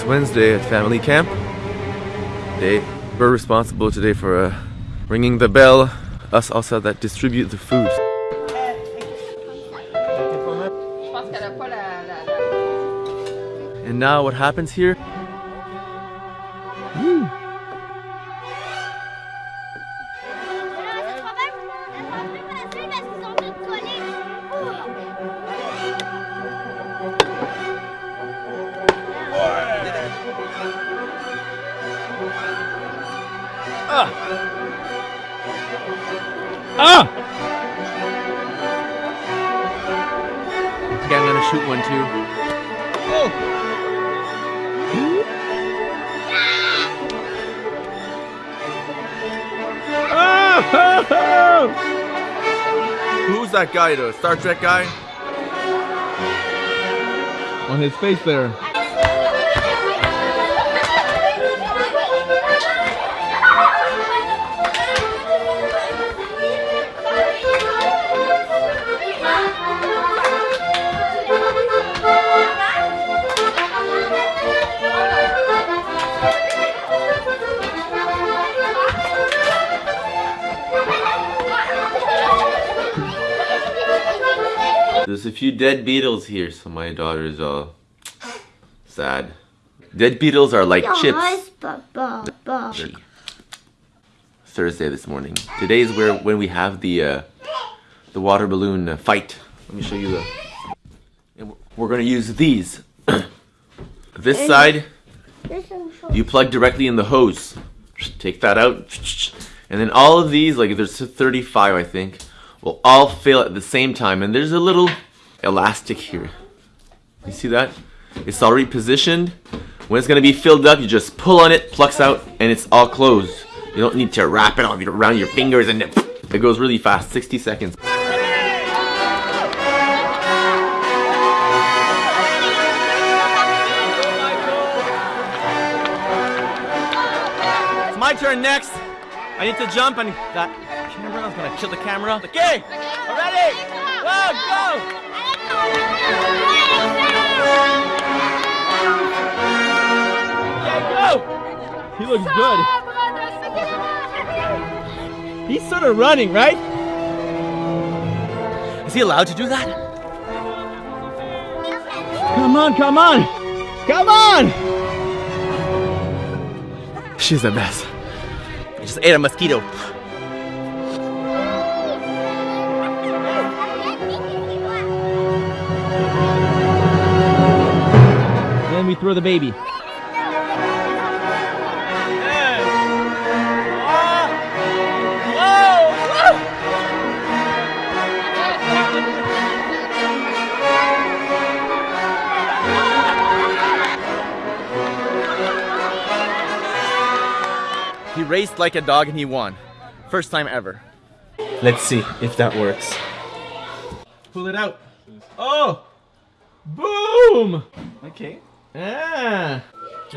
It's Wednesday at family camp. Day. We're responsible today for uh, ringing the bell. Us also that distribute the food. And now what happens here? Ah! Okay, I'm gonna shoot one too. Oh! Who's that guy, the Star Trek guy? On his face there. There's a few dead beetles here, so my daughter is all sad. Dead beetles are like chips. Thursday this morning. Today is where when we have the uh, the water balloon uh, fight. Let me show you the. And we're gonna use these. this side, you plug directly in the hose. Take that out, and then all of these, like there's 35, I think, will all fill at the same time. And there's a little elastic here. You see that? It's already positioned. When it's gonna be filled up, you just pull on it, plucks out, and it's all closed. You don't need to wrap it around your fingers and it, it goes really fast, 60 seconds. It's my turn next. I need to jump and that is gonna kill the camera. Okay, ready? Go, go! Go! He looks good. He's sort of running, right? Is he allowed to do that? Come on, come on! Come on! She's the best. I just ate a mosquito. Then we throw the baby. He raced like a dog and he won. First time ever. Let's see if that works. Pull it out. Oh! Boom! Ok. Ah!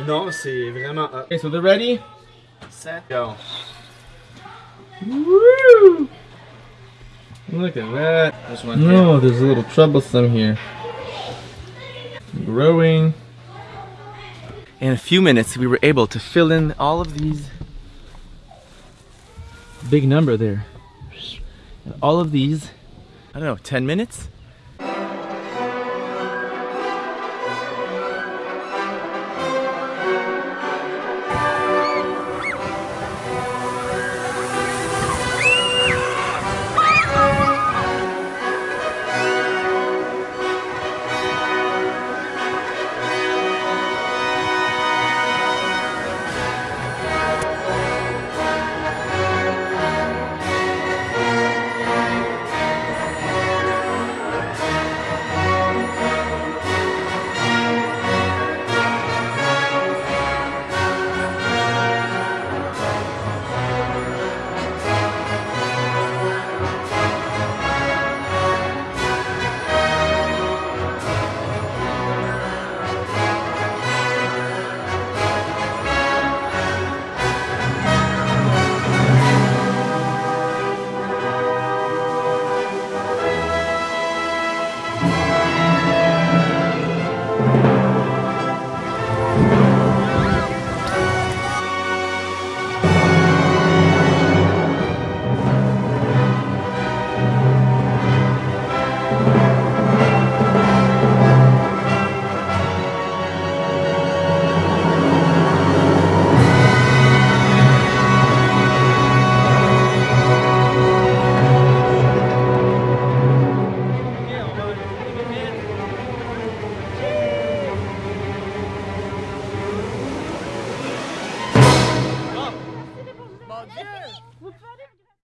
Non, c'est vraiment up. Okay, so they're ready? Set, go. Woo! Look at that. This one No, there's a little troublesome here. Growing. In a few minutes, we were able to fill in all of these. Big number there. And all of these, I don't know, 10 minutes?